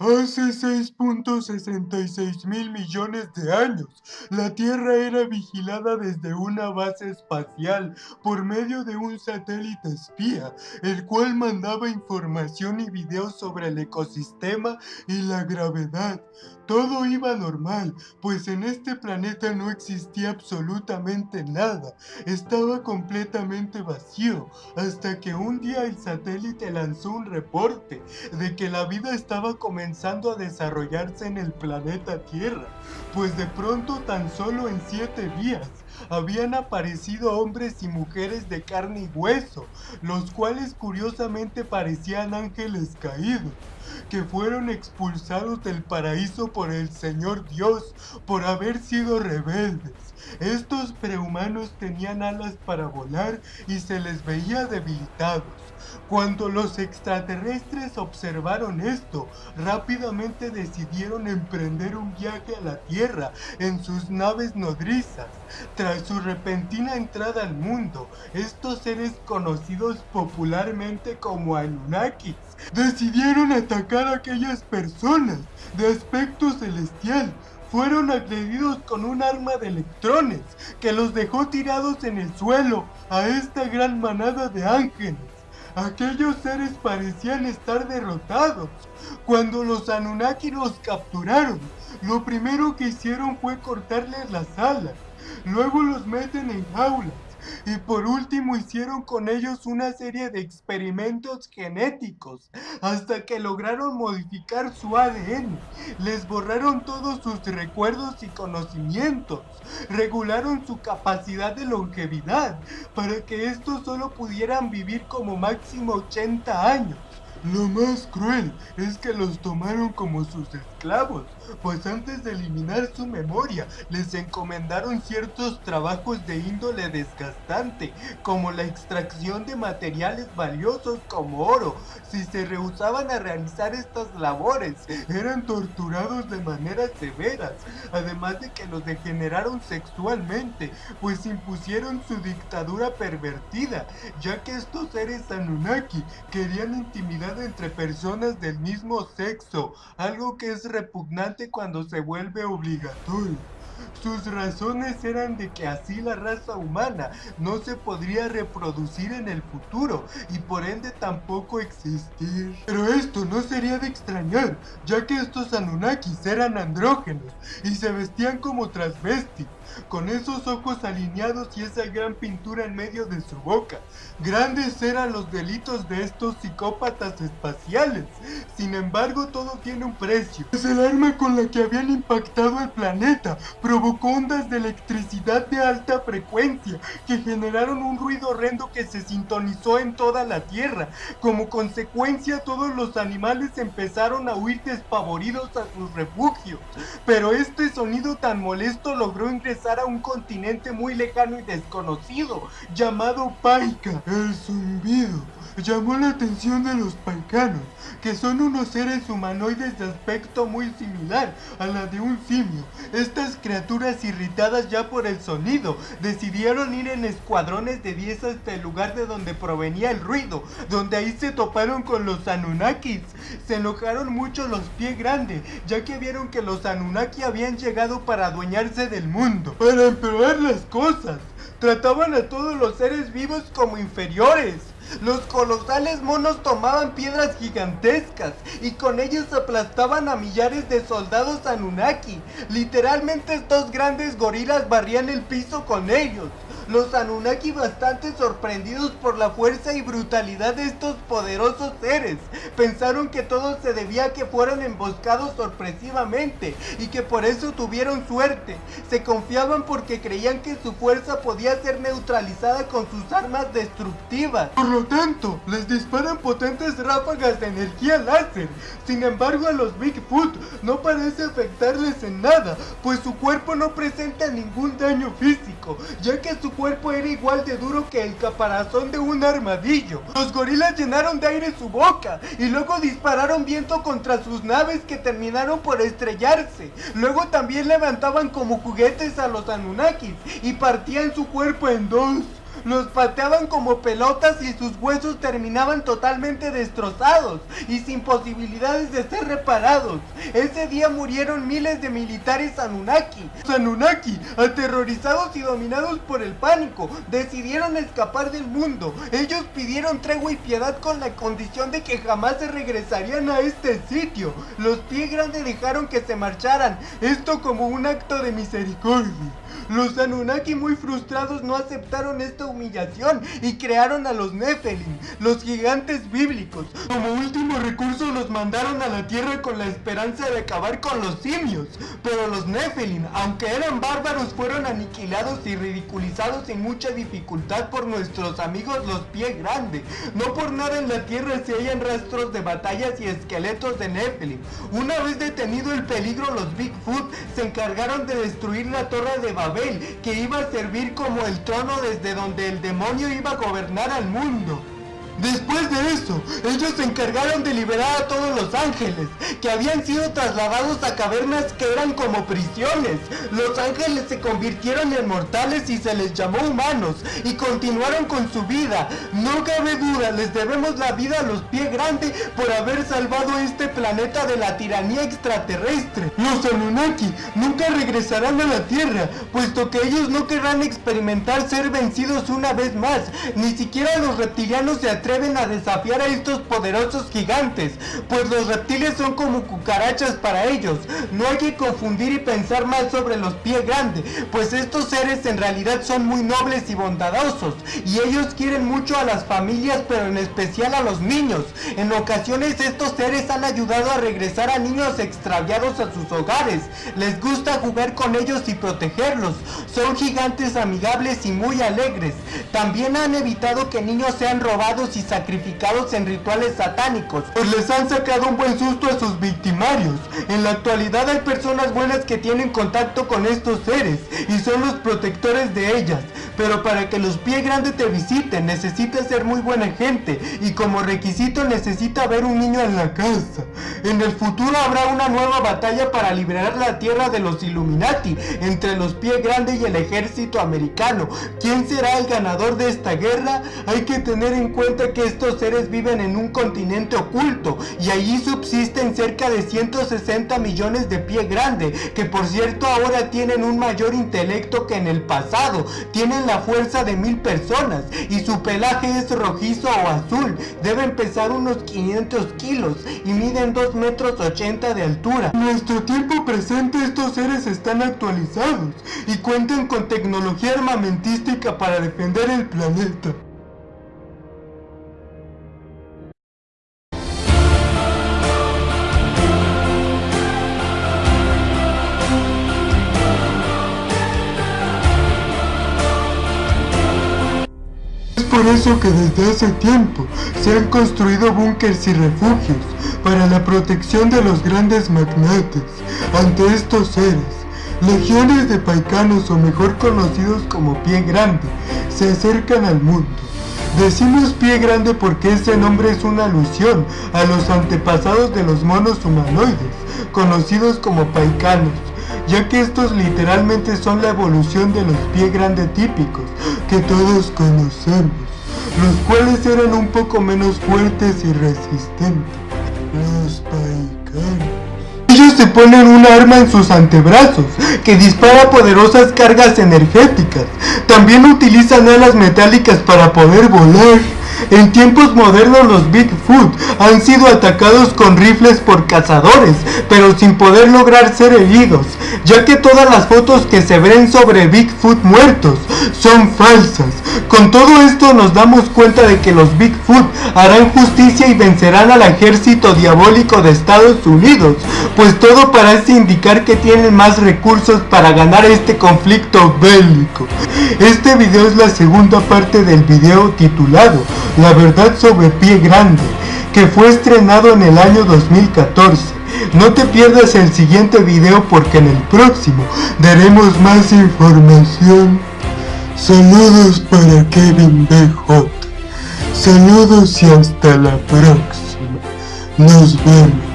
Hace 6.66 mil millones de años, la Tierra era vigilada desde una base espacial por medio de un satélite espía, el cual mandaba información y videos sobre el ecosistema y la gravedad. Todo iba normal, pues en este planeta no existía absolutamente nada, estaba completamente vacío, hasta que un día el satélite lanzó un reporte de que la vida estaba comenzando a desarrollarse en el planeta Tierra, pues de pronto tan solo en 7 días habían aparecido hombres y mujeres de carne y hueso, los cuales curiosamente parecían ángeles caídos que fueron expulsados del paraíso por el Señor Dios por haber sido rebeldes. Estos prehumanos tenían alas para volar y se les veía debilitados. Cuando los extraterrestres observaron esto, rápidamente decidieron emprender un viaje a la Tierra en sus naves nodrizas. Tras su repentina entrada al mundo, estos seres conocidos popularmente como Anunnakis decidieron atacar a aquellas personas de aspecto celestial fueron agredidos con un arma de electrones que los dejó tirados en el suelo a esta gran manada de ángeles. Aquellos seres parecían estar derrotados. Cuando los Anunnaki los capturaron, lo primero que hicieron fue cortarles las alas. Luego los meten en jaulas y por último hicieron con ellos una serie de experimentos genéticos hasta que lograron modificar su ADN. Les borraron todos sus recuerdos y conocimientos. Regularon su capacidad de longevidad para que estos solo pudieran vivir como máximo 80 años. Lo más cruel es que los tomaron como sus esclavos, pues antes de eliminar su memoria, les encomendaron ciertos trabajos de índole desgastante, como la extracción de materiales valiosos como oro. Si se rehusaban a realizar estas labores, eran torturados de maneras severas, además de que los degeneraron sexualmente, pues impusieron su dictadura pervertida, ya que estos seres Anunnaki querían intimidar entre personas del mismo sexo, algo que es repugnante cuando se vuelve obligatorio. Sus razones eran de que así la raza humana no se podría reproducir en el futuro y por ende tampoco existir. Pero esto no sería de extrañar, ya que estos Anunnakis eran andrógenos y se vestían como transvestis con esos ojos alineados y esa gran pintura en medio de su boca. Grandes eran los delitos de estos psicópatas espaciales. Sin embargo, todo tiene un precio. Es el arma con la que habían impactado el planeta. Provocó ondas de electricidad de alta frecuencia que generaron un ruido horrendo que se sintonizó en toda la Tierra. Como consecuencia, todos los animales empezaron a huir despavoridos a sus refugios. Pero este sonido tan molesto logró ingresar a un continente muy lejano y desconocido llamado Paika. El zumbido llamó la atención de los paicanos, que son unos seres humanoides de aspecto muy similar a la de un simio. Estas criaturas irritadas ya por el sonido, decidieron ir en escuadrones de 10 hasta el lugar de donde provenía el ruido, donde ahí se toparon con los Anunnakis. Se enojaron mucho los pies grandes, ya que vieron que los Anunnaki habían llegado para adueñarse del mundo. Para empeorar las cosas, trataban a todos los seres vivos como inferiores. Los colosales monos tomaban piedras gigantescas y con ellas aplastaban a millares de soldados Anunnaki. Literalmente estos grandes gorilas barrían el piso con ellos. Los Anunnaki bastante sorprendidos por la fuerza y brutalidad de estos poderosos seres, pensaron que todo se debía a que fueron emboscados sorpresivamente y que por eso tuvieron suerte. Se confiaban porque creían que su fuerza podía ser neutralizada con sus armas destructivas. Por lo tanto, les disparan potentes ráfagas de energía láser. Sin embargo, a los Bigfoot no parece afectarles en nada, pues su cuerpo no presenta ningún daño físico, ya que su cuerpo era igual de duro que el caparazón de un armadillo. Los gorilas llenaron de aire su boca y luego dispararon viento contra sus naves que terminaron por estrellarse. Luego también levantaban como juguetes a los Anunnakis y partían su cuerpo en dos. Los pateaban como pelotas y sus huesos terminaban totalmente destrozados y sin posibilidades de ser reparados. Ese día murieron miles de militares Anunnaki. Los Anunnaki, aterrorizados y dominados por el pánico, decidieron escapar del mundo. Ellos pidieron tregua y piedad con la condición de que jamás se regresarían a este sitio. Los pie grandes dejaron que se marcharan, esto como un acto de misericordia. Los Anunnaki muy frustrados no aceptaron esta humillación y crearon a los Nephilim, los gigantes bíblicos. Como último recurso los mandaron a la tierra con la esperanza de acabar con los simios. Pero los Nephilim, aunque eran bárbaros, fueron aniquilados y ridiculizados sin mucha dificultad por nuestros amigos los pie grande. No por nada en la tierra se hallan rastros de batallas y esqueletos de Nephilim. Una vez detenido el peligro, los Bigfoot se encargaron de destruir la torre de Babel que iba a servir como el trono desde donde el demonio iba a gobernar al mundo. Después de eso, ellos se encargaron de liberar a todos los ángeles, que habían sido trasladados a cavernas que eran como prisiones. Los ángeles se convirtieron en mortales y se les llamó humanos, y continuaron con su vida. No cabe duda, les debemos la vida a los pies grandes por haber salvado este planeta de la tiranía extraterrestre. Los Anunnaki nunca regresarán a la Tierra, puesto que ellos no querrán experimentar ser vencidos una vez más. Ni siquiera los reptilianos se atreven a desafiar a estos poderosos gigantes, pues los reptiles son como cucarachas para ellos. No hay que confundir y pensar mal sobre los pies grandes, pues estos seres en realidad son muy nobles y bondadosos, y ellos quieren mucho a las familias, pero en especial a los niños. En ocasiones estos seres han ayudado a regresar a niños extraviados a sus hogares. Les gusta jugar con ellos y protegerlos. Son gigantes amigables y muy alegres. También han evitado que niños sean robados sacrificados en rituales satánicos, pues les han sacado un buen susto a sus victimarios. En la actualidad hay personas buenas que tienen contacto con estos seres y son los protectores de ellas, pero para que los pie grandes te visiten necesitas ser muy buena gente y como requisito necesita haber un niño en la casa. En el futuro habrá una nueva batalla para liberar la tierra de los Illuminati entre los pie grandes y el ejército americano. ¿Quién será el ganador de esta guerra? Hay que tener en cuenta que estos seres viven en un continente oculto y allí subsisten cerca de 160 millones de pie grande, que por cierto ahora tienen un mayor intelecto que en el pasado, tienen la fuerza de mil personas y su pelaje es rojizo o azul, deben pesar unos 500 kilos y miden 2 metros 80 de altura. En nuestro tiempo presente estos seres están actualizados y cuentan con tecnología armamentística para defender el planeta. Eso que desde hace tiempo se han construido búnkers y refugios para la protección de los grandes magnates ante estos seres. Legiones de paicanos o mejor conocidos como pie grande se acercan al mundo. Decimos pie grande porque ese nombre es una alusión a los antepasados de los monos humanoides, conocidos como paicanos, ya que estos literalmente son la evolución de los pie grande típicos que todos conocemos los cuales eran un poco menos fuertes y resistentes. Los paicanos. Ellos se ponen un arma en sus antebrazos que dispara poderosas cargas energéticas. También utilizan alas metálicas para poder volar. En tiempos modernos los Bigfoot han sido atacados con rifles por cazadores, pero sin poder lograr ser heridos, ya que todas las fotos que se ven sobre Bigfoot muertos son falsas. Con todo esto nos damos cuenta de que los Bigfoot harán justicia y vencerán al ejército diabólico de Estados Unidos, pues todo parece indicar que tienen más recursos para ganar este conflicto bélico. Este video es la segunda parte del video titulado La verdad sobre Pie Grande, que fue estrenado en el año 2014. No te pierdas el siguiente video porque en el próximo daremos más información. Saludos para Kevin BJ. Saludos y hasta la próxima. Nos vemos.